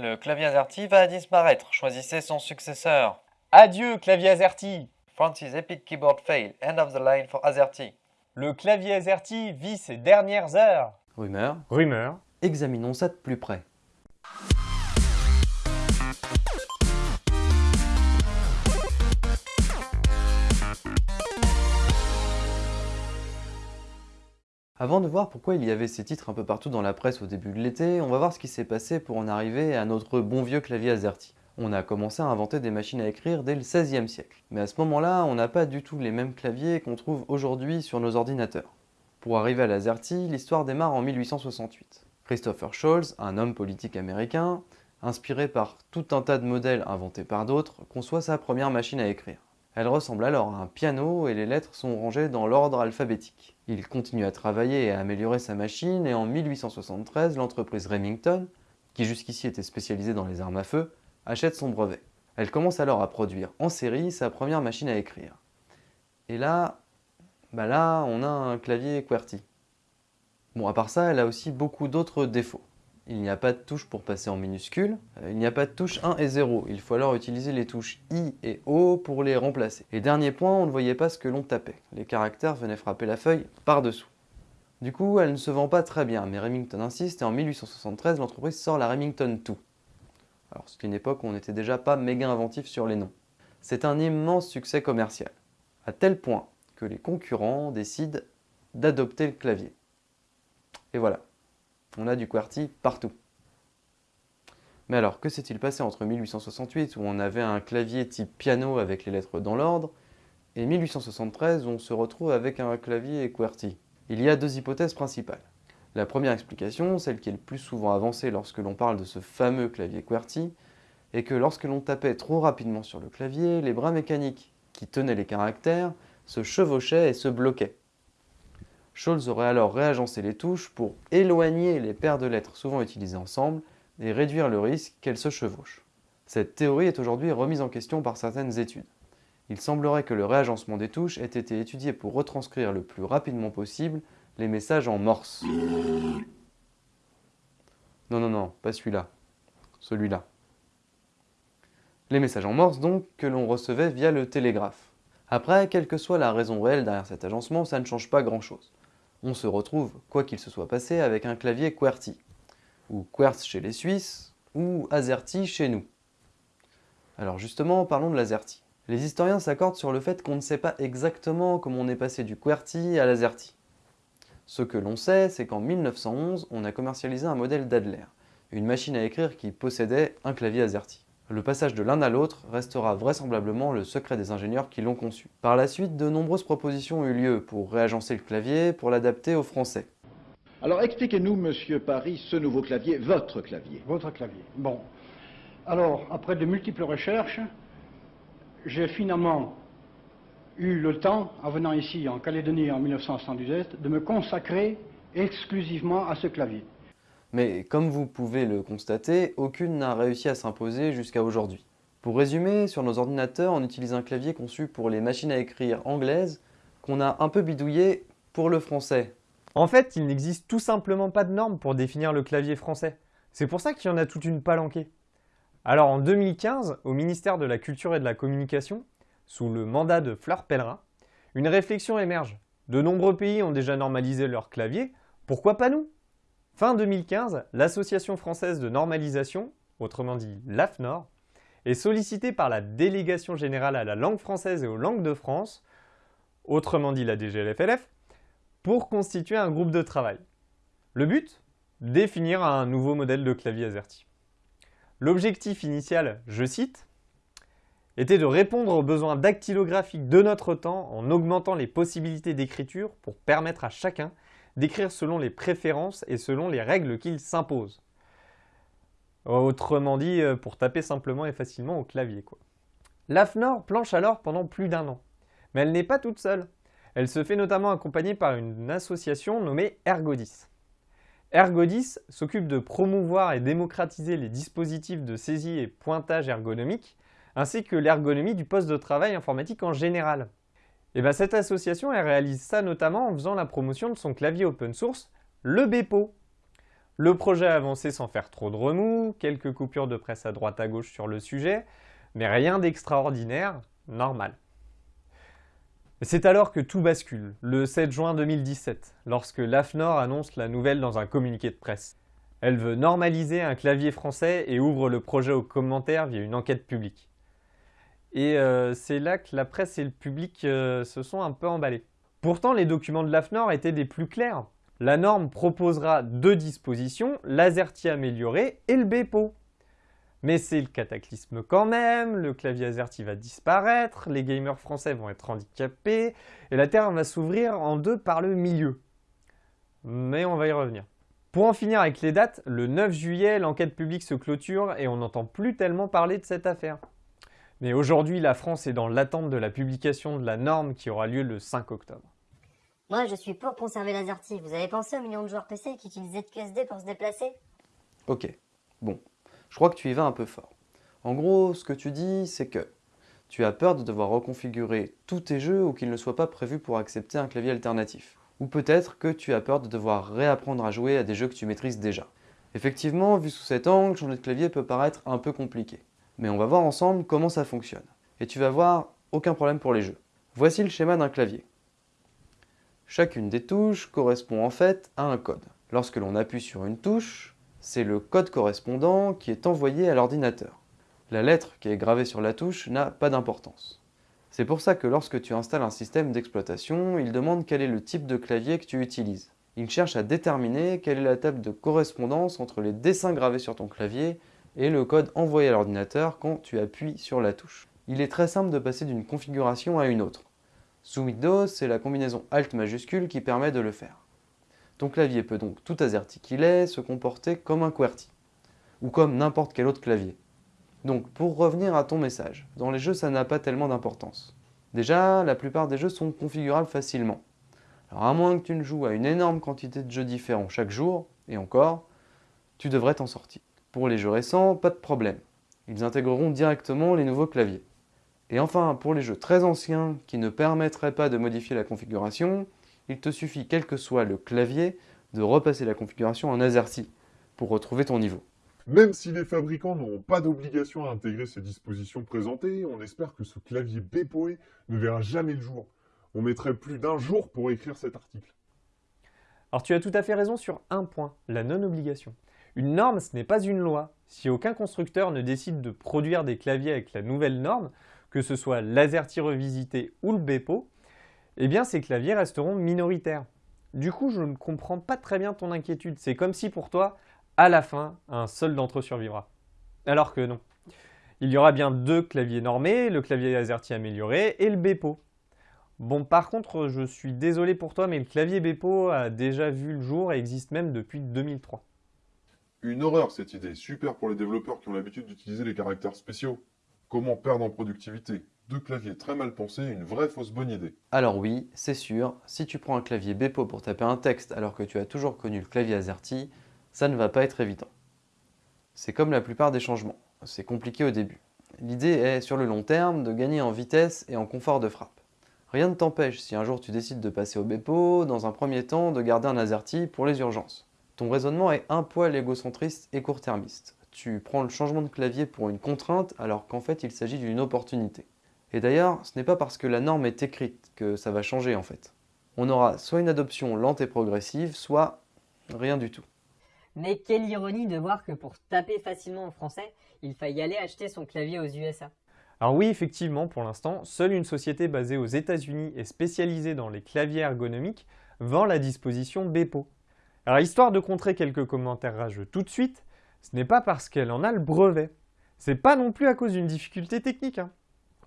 Le clavier AZERTY va disparaître. Choisissez son successeur. Adieu, clavier AZERTY Francis Epic Keyboard Fail. End of the line for AZERTY. Le clavier AZERTY vit ses dernières heures. Rumeur. Rumeur. Examinons ça de plus près. Avant de voir pourquoi il y avait ces titres un peu partout dans la presse au début de l'été, on va voir ce qui s'est passé pour en arriver à notre bon vieux clavier AZERTY. On a commencé à inventer des machines à écrire dès le XVIe siècle. Mais à ce moment-là, on n'a pas du tout les mêmes claviers qu'on trouve aujourd'hui sur nos ordinateurs. Pour arriver à l'AZERTY, l'histoire démarre en 1868. Christopher Scholz, un homme politique américain, inspiré par tout un tas de modèles inventés par d'autres, conçoit sa première machine à écrire. Elle ressemble alors à un piano et les lettres sont rangées dans l'ordre alphabétique. Il continue à travailler et à améliorer sa machine et en 1873, l'entreprise Remington, qui jusqu'ici était spécialisée dans les armes à feu, achète son brevet. Elle commence alors à produire en série sa première machine à écrire. Et là, bah là, on a un clavier QWERTY. Bon, à part ça, elle a aussi beaucoup d'autres défauts il n'y a pas de touche pour passer en minuscule, euh, il n'y a pas de touche 1 et 0, il faut alors utiliser les touches I et O pour les remplacer. Et dernier point, on ne voyait pas ce que l'on tapait, les caractères venaient frapper la feuille par-dessous. Du coup, elle ne se vend pas très bien, mais Remington insiste et en 1873, l'entreprise sort la Remington 2. Alors c'était une époque où on n'était déjà pas méga inventif sur les noms. C'est un immense succès commercial, à tel point que les concurrents décident d'adopter le clavier. Et voilà, on a du QWERTY partout. Mais alors, que s'est-il passé entre 1868, où on avait un clavier type piano avec les lettres dans l'ordre, et 1873, où on se retrouve avec un clavier QWERTY? Il y a deux hypothèses principales. La première explication, celle qui est le plus souvent avancée lorsque l'on parle de ce fameux clavier QWERTY, est que lorsque l'on tapait trop rapidement sur le clavier, les bras mécaniques qui tenaient les caractères se chevauchaient et se bloquaient. Scholz aurait alors réagencé les touches pour éloigner les paires de lettres souvent utilisées ensemble et réduire le risque qu'elles se chevauchent. Cette théorie est aujourd'hui remise en question par certaines études. Il semblerait que le réagencement des touches ait été étudié pour retranscrire le plus rapidement possible les messages en morse. Non, non, non, pas celui-là. Celui-là. Les messages en morse donc que l'on recevait via le télégraphe. Après, quelle que soit la raison réelle derrière cet agencement, ça ne change pas grand-chose on se retrouve, quoi qu'il se soit passé, avec un clavier QWERTY, ou QWERTZ chez les Suisses, ou AZERTY chez nous. Alors justement, parlons de l'AZERTY. Les historiens s'accordent sur le fait qu'on ne sait pas exactement comment on est passé du QWERTY à l'AZERTY. Ce que l'on sait, c'est qu'en 1911, on a commercialisé un modèle d'Adler, une machine à écrire qui possédait un clavier AZERTY. Le passage de l'un à l'autre restera vraisemblablement le secret des ingénieurs qui l'ont conçu. Par la suite, de nombreuses propositions ont eu lieu pour réagencer le clavier, pour l'adapter au français. Alors expliquez-nous, monsieur Paris, ce nouveau clavier, votre clavier. Votre clavier. Bon. Alors, après de multiples recherches, j'ai finalement eu le temps, en venant ici en Calédonie en 1978, de me consacrer exclusivement à ce clavier. Mais comme vous pouvez le constater, aucune n'a réussi à s'imposer jusqu'à aujourd'hui. Pour résumer, sur nos ordinateurs, on utilise un clavier conçu pour les machines à écrire anglaises qu'on a un peu bidouillé pour le français. En fait, il n'existe tout simplement pas de normes pour définir le clavier français. C'est pour ça qu'il y en a toute une palanquée. Alors en 2015, au ministère de la Culture et de la Communication, sous le mandat de Fleur Pellerin, une réflexion émerge. De nombreux pays ont déjà normalisé leur clavier, pourquoi pas nous? Fin 2015, l'Association française de normalisation, autrement dit l'AFNOR, est sollicitée par la Délégation générale à la langue française et aux langues de France, autrement dit la DGLFLF, pour constituer un groupe de travail. Le but? Définir un nouveau modèle de clavier AZERTY. L'objectif initial, je cite, était de répondre aux besoins dactylographiques de notre temps en augmentant les possibilités d'écriture pour permettre à chacun d'écrire selon les préférences et selon les règles qu'il s'impose. Autrement dit, euh, pour taper simplement et facilement au clavier. L'AFNOR planche alors pendant plus d'un an. Mais elle n'est pas toute seule. Elle se fait notamment accompagner par une association nommée Ergodis. Ergodis s'occupe de promouvoir et démocratiser les dispositifs de saisie et pointage ergonomique, ainsi que l'ergonomie du poste de travail informatique en général. Et bien cette association, réalise ça notamment en faisant la promotion de son clavier open source, le Bepo. Le projet a avancé sans faire trop de remous, quelques coupures de presse à droite à gauche sur le sujet, mais rien d'extraordinaire, normal. C'est alors que tout bascule, le 7 juin 2017, lorsque l'AFNOR annonce la nouvelle dans un communiqué de presse. Elle veut normaliser un clavier français et ouvre le projet aux commentaires via une enquête publique. Et euh, c'est là que la presse et le public euh, se sont un peu emballés. Pourtant, les documents de l'AFNOR étaient des plus clairs. La norme proposera deux dispositions, l'AZERTY amélioré et le BEPO. Mais c'est le cataclysme quand même, le clavier AZERTY va disparaître, les gamers français vont être handicapés, et la Terre va s'ouvrir en deux par le milieu. Mais on va y revenir. Pour en finir avec les dates, le 9 juillet, l'enquête publique se clôture et on n'entend plus tellement parler de cette affaire. Mais aujourd'hui, la France est dans l'attente de la publication de la norme qui aura lieu le 5 octobre. Moi, je suis pour conserver l'AZERTY. Vous avez pensé aux millions de joueurs PC qui utilisaient de QSD pour se déplacer? Ok, bon, je crois que tu y vas un peu fort. En gros, ce que tu dis, c'est que tu as peur de devoir reconfigurer tous tes jeux ou qu'ils ne soient pas prévus pour accepter un clavier alternatif. Ou peut-être que tu as peur de devoir réapprendre à jouer à des jeux que tu maîtrises déjà. Effectivement, vu sous cet angle, changer de clavier peut paraître un peu compliqué. Mais on va voir ensemble comment ça fonctionne. Et tu vas voir, aucun problème pour les jeux. Voici le schéma d'un clavier. Chacune des touches correspond en fait à un code. Lorsque l'on appuie sur une touche, c'est le code correspondant qui est envoyé à l'ordinateur. La lettre qui est gravée sur la touche n'a pas d'importance. C'est pour ça que lorsque tu installes un système d'exploitation, il demande quel est le type de clavier que tu utilises. Il cherche à déterminer quelle est la table de correspondance entre les dessins gravés sur ton clavier et le code envoyé à l'ordinateur quand tu appuies sur la touche. Il est très simple de passer d'une configuration à une autre. Sous Windows, c'est la combinaison Alt majuscule qui permet de le faire. Ton clavier peut donc, tout AZERTY qu'il est, se comporter comme un QWERTY, ou comme n'importe quel autre clavier. Donc, pour revenir à ton message, dans les jeux ça n'a pas tellement d'importance. Déjà, la plupart des jeux sont configurables facilement. Alors à moins que tu ne joues à une énorme quantité de jeux différents chaque jour, et encore, tu devrais t'en sortir. Pour les jeux récents, pas de problème. Ils intégreront directement les nouveaux claviers. Et enfin, pour les jeux très anciens qui ne permettraient pas de modifier la configuration, il te suffit, quel que soit le clavier, de repasser la configuration en AZERTY pour retrouver ton niveau. Même si les fabricants n'auront pas d'obligation à intégrer ces dispositions présentées, on espère que ce clavier BPOE ne verra jamais le jour. On mettrait plus d'un jour pour écrire cet article. Alors tu as tout à fait raison sur un point, la non-obligation. Une norme, ce n'est pas une loi. Si aucun constructeur ne décide de produire des claviers avec la nouvelle norme, que ce soit l'AZERTY revisité ou le BEPO, eh bien ces claviers resteront minoritaires. Du coup, je ne comprends pas très bien ton inquiétude. C'est comme si pour toi, à la fin, un seul d'entre eux survivra. Alors que non. Il y aura bien deux claviers normés, le clavier AZERTY amélioré et le BEPO. Bon, par contre, je suis désolé pour toi, mais le clavier BEPO a déjà vu le jour et existe même depuis 2003. Une horreur cette idée, super pour les développeurs qui ont l'habitude d'utiliser les caractères spéciaux. Comment perdre en productivité deux claviers très mal pensés, une vraie fausse bonne idée. Alors oui, c'est sûr, si tu prends un clavier Bepo pour taper un texte alors que tu as toujours connu le clavier AZERTY, ça ne va pas être évident. C'est comme la plupart des changements, c'est compliqué au début. L'idée est, sur le long terme, de gagner en vitesse et en confort de frappe. Rien ne t'empêche, si un jour tu décides de passer au Bepo, dans un premier temps, de garder un AZERTY pour les urgences. Ton raisonnement est un poil égocentriste et court-termiste. Tu prends le changement de clavier pour une contrainte alors qu'en fait il s'agit d'une opportunité. Et d'ailleurs, ce n'est pas parce que la norme est écrite que ça va changer en fait. On aura soit une adoption lente et progressive, soit rien du tout. Mais quelle ironie de voir que pour taper facilement en français, il faille aller acheter son clavier aux USA. Alors oui, effectivement, pour l'instant, seule une société basée aux États-Unis et spécialisée dans les claviers ergonomiques vend la disposition Bepo. Alors histoire de contrer quelques commentaires rageux tout de suite, ce n'est pas parce qu'elle en a le brevet. C'est pas non plus à cause d'une difficulté technique. Hein.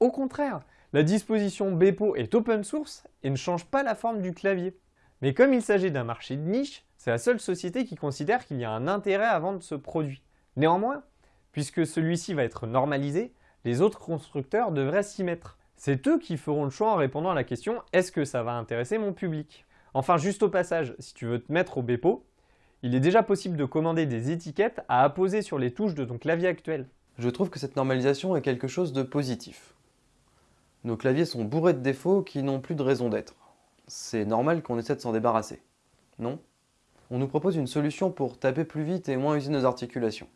Au contraire, la disposition Bepo est open source et ne change pas la forme du clavier. Mais comme il s'agit d'un marché de niche, c'est la seule société qui considère qu'il y a un intérêt à vendre ce produit. Néanmoins, puisque celui-ci va être normalisé, les autres constructeurs devraient s'y mettre. C'est eux qui feront le choix en répondant à la question « Est-ce que ça va intéresser mon public ?» Enfin, juste au passage, si tu veux te mettre au Bepo, il est déjà possible de commander des étiquettes à apposer sur les touches de ton clavier actuel. Je trouve que cette normalisation est quelque chose de positif. Nos claviers sont bourrés de défauts qui n'ont plus de raison d'être. C'est normal qu'on essaie de s'en débarrasser. Non? On nous propose une solution pour taper plus vite et moins user nos articulations.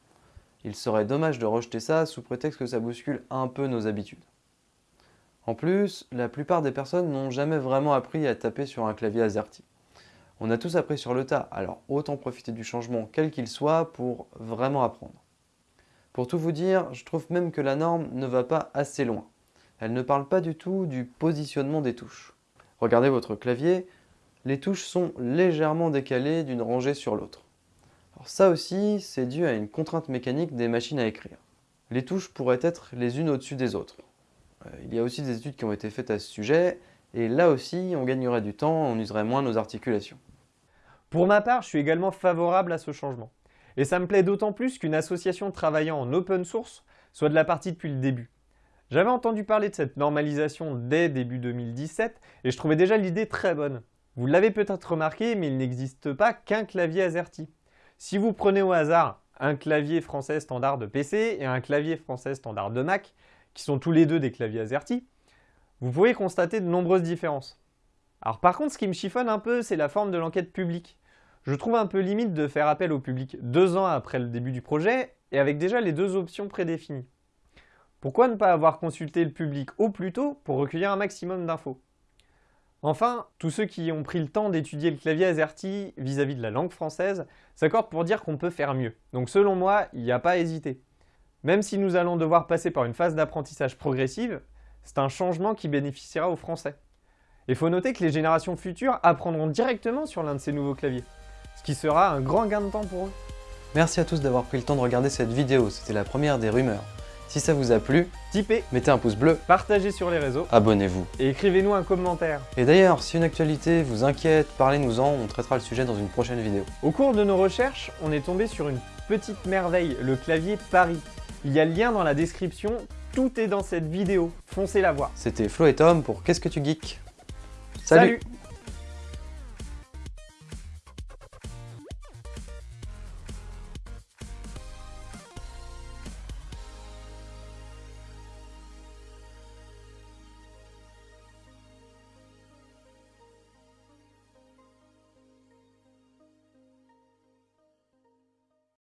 Il serait dommage de rejeter ça sous prétexte que ça bouscule un peu nos habitudes. En plus, la plupart des personnes n'ont jamais vraiment appris à taper sur un clavier AZERTY. On a tous appris sur le tas, alors autant profiter du changement quel qu'il soit pour vraiment apprendre. Pour tout vous dire, je trouve même que la norme ne va pas assez loin. Elle ne parle pas du tout du positionnement des touches. Regardez votre clavier, les touches sont légèrement décalées d'une rangée sur l'autre. Alors ça aussi, c'est dû à une contrainte mécanique des machines à écrire. Les touches pourraient être les unes au-dessus des autres. Euh, il y a aussi des études qui ont été faites à ce sujet, et là aussi, on gagnerait du temps, on userait moins nos articulations. Pour ma part, je suis également favorable à ce changement. Et ça me plaît d'autant plus qu'une association travaillant en open source soit de la partie depuis le début. J'avais entendu parler de cette normalisation dès début 2017 et je trouvais déjà l'idée très bonne. Vous l'avez peut-être remarqué, mais il n'existe pas qu'un clavier AZERTY. Si vous prenez au hasard un clavier français standard de PC et un clavier français standard de Mac, qui sont tous les deux des claviers AZERTY, vous pouvez constater de nombreuses différences. Alors par contre, ce qui me chiffonne un peu, c'est la forme de l'enquête publique. Je trouve un peu limite de faire appel au public deux ans après le début du projet et avec déjà les deux options prédéfinies. Pourquoi ne pas avoir consulté le public au plus tôt pour recueillir un maximum d'infos? Enfin, tous ceux qui ont pris le temps d'étudier le clavier AZERTY vis-à-vis de la langue française s'accordent pour dire qu'on peut faire mieux. Donc selon moi, il n'y a pas à hésiter. Même si nous allons devoir passer par une phase d'apprentissage progressive, c'est un changement qui bénéficiera aux Français. Il faut noter que les générations futures apprendront directement sur l'un de ces nouveaux claviers, ce qui sera un grand gain de temps pour eux. Merci à tous d'avoir pris le temps de regarder cette vidéo, c'était la première des rumeurs. Si ça vous a plu, Tipez, mettez un pouce bleu, partagez sur les réseaux abonnez-vous. et écrivez-nous un commentaire. Et d'ailleurs, si une actualité vous inquiète, parlez-nous-en, on traitera le sujet dans une prochaine vidéo. Au cours de nos recherches, on est tombé sur une petite merveille, le clavier Paris. Il y a le lien dans la description, tout est dans cette vidéo, foncez la voir. C'était Flo et Tom pour Qu'est-ce que tu geeks? Salut